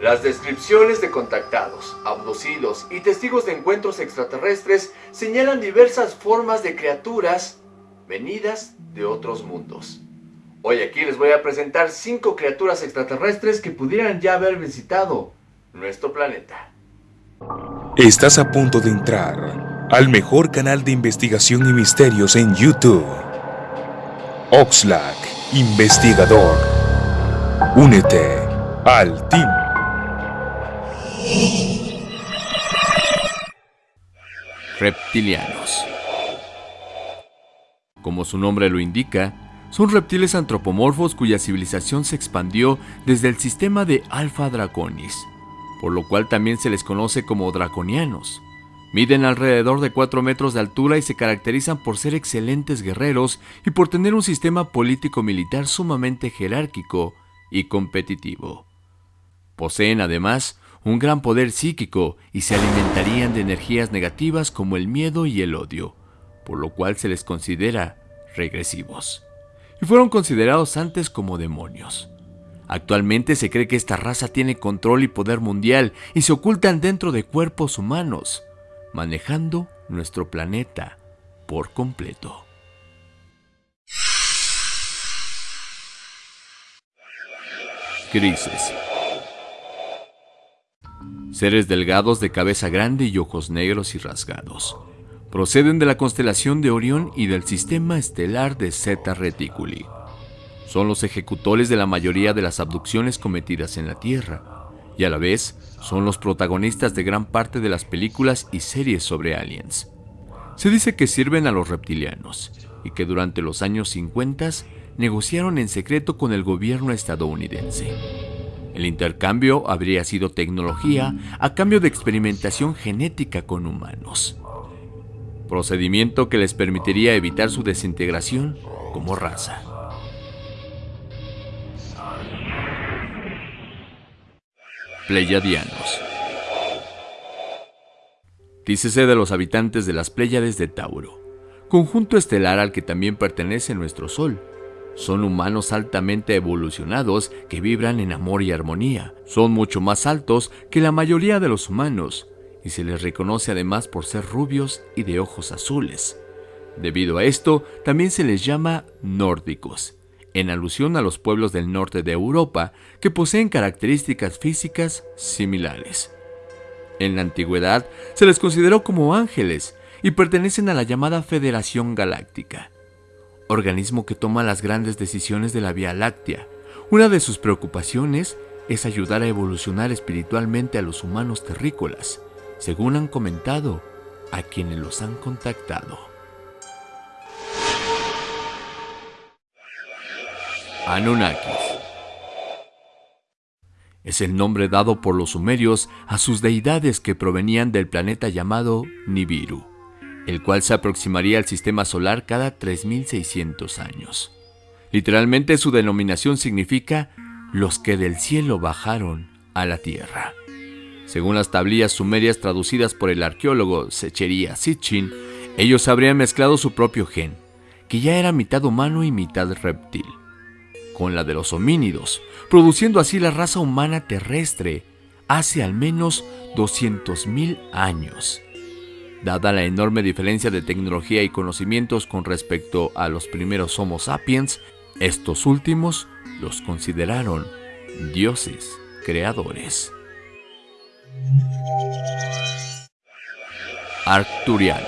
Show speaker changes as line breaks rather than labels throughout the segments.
Las descripciones de contactados, abducidos y testigos de encuentros extraterrestres señalan diversas formas de criaturas venidas de otros mundos. Hoy aquí les voy a presentar cinco criaturas extraterrestres que pudieran ya haber visitado nuestro planeta.
Estás a punto de entrar al mejor canal de investigación y misterios en YouTube. Oxlack, investigador. Únete al team.
Reptilianos. Como su nombre lo indica, son reptiles antropomorfos cuya civilización se expandió desde el sistema de Alpha Draconis, por lo cual también se les conoce como draconianos. Miden alrededor de 4 metros de altura y se caracterizan por ser excelentes guerreros y por tener un sistema político-militar sumamente jerárquico y competitivo. Poseen además un gran poder psíquico y se alimentarían de energías negativas como el miedo y el odio, por lo cual se les considera regresivos. Y fueron considerados antes como demonios. Actualmente se cree que esta raza tiene control y poder mundial y se ocultan dentro de cuerpos humanos, manejando nuestro planeta por completo. Crisis Seres delgados de cabeza grande y ojos negros y rasgados. Proceden de la constelación de Orión y del sistema estelar de Zeta Reticuli. Son los ejecutores de la mayoría de las abducciones cometidas en la Tierra, y a la vez son los protagonistas de gran parte de las películas y series sobre aliens. Se dice que sirven a los reptilianos y que durante los años 50 negociaron en secreto con el gobierno estadounidense. El intercambio habría sido tecnología a cambio de experimentación genética con humanos. Procedimiento que les permitiría evitar su desintegración como raza. Pleiadianos. Dícese de los habitantes de las Pléyades de Tauro, conjunto estelar al que también pertenece nuestro Sol, son humanos altamente evolucionados que vibran en amor y armonía. Son mucho más altos que la mayoría de los humanos y se les reconoce además por ser rubios y de ojos azules. Debido a esto, también se les llama nórdicos, en alusión a los pueblos del norte de Europa que poseen características físicas similares. En la antigüedad se les consideró como ángeles y pertenecen a la llamada Federación Galáctica organismo que toma las grandes decisiones de la Vía Láctea. Una de sus preocupaciones es ayudar a evolucionar espiritualmente a los humanos terrícolas, según han comentado a quienes los han contactado. Anunnakis es el nombre dado por los sumerios a sus deidades que provenían del planeta llamado Nibiru el cual se aproximaría al sistema solar cada 3600 años. Literalmente su denominación significa los que del cielo bajaron a la tierra. Según las tablillas sumerias traducidas por el arqueólogo Secheria Sitchin, ellos habrían mezclado su propio gen, que ya era mitad humano y mitad reptil, con la de los homínidos, produciendo así la raza humana terrestre hace al menos 200.000 años Dada la enorme diferencia de tecnología y conocimientos con respecto a los primeros Homo sapiens, estos últimos los consideraron dioses creadores. Arcturianos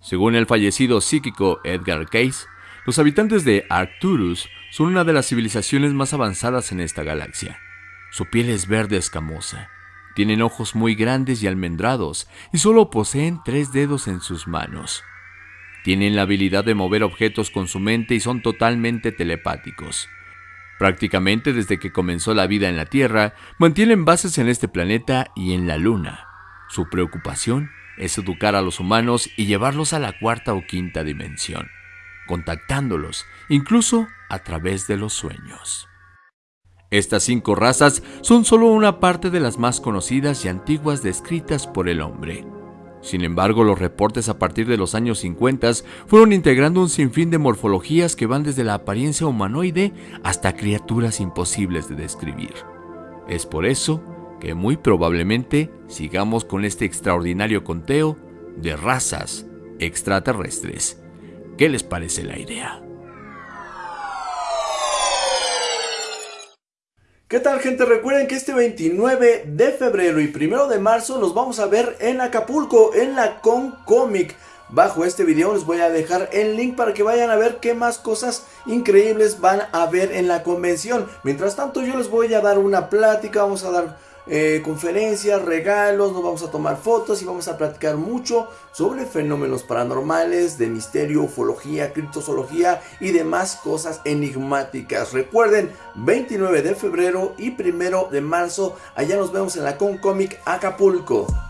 Según el fallecido psíquico Edgar Cayce, los habitantes de Arcturus son una de las civilizaciones más avanzadas en esta galaxia. Su piel es verde escamosa, tienen ojos muy grandes y almendrados y solo poseen tres dedos en sus manos. Tienen la habilidad de mover objetos con su mente y son totalmente telepáticos. Prácticamente desde que comenzó la vida en la Tierra, mantienen bases en este planeta y en la Luna. Su preocupación es educar a los humanos y llevarlos a la cuarta o quinta dimensión, contactándolos, incluso a través de los sueños. Estas cinco razas son solo una parte de las más conocidas y antiguas descritas por el hombre. Sin embargo, los reportes a partir de los años 50 fueron integrando un sinfín de morfologías que van desde la apariencia humanoide hasta criaturas imposibles de describir. Es por eso que muy probablemente sigamos con este extraordinario conteo de razas extraterrestres. ¿Qué les parece la idea?
¿Qué tal gente? Recuerden que este 29 de febrero y 1 de marzo nos vamos a ver en Acapulco, en la Con Comic. Bajo este video les voy a dejar el link para que vayan a ver qué más cosas increíbles van a ver en la convención. Mientras tanto yo les voy a dar una plática, vamos a dar eh, conferencias, regalos, nos vamos a tomar fotos y vamos a platicar mucho sobre fenómenos paranormales, de misterio, ufología, criptozoología y demás cosas enigmáticas. Recuerden, 29 de febrero y 1 de marzo, allá nos vemos en la Con Comic Acapulco.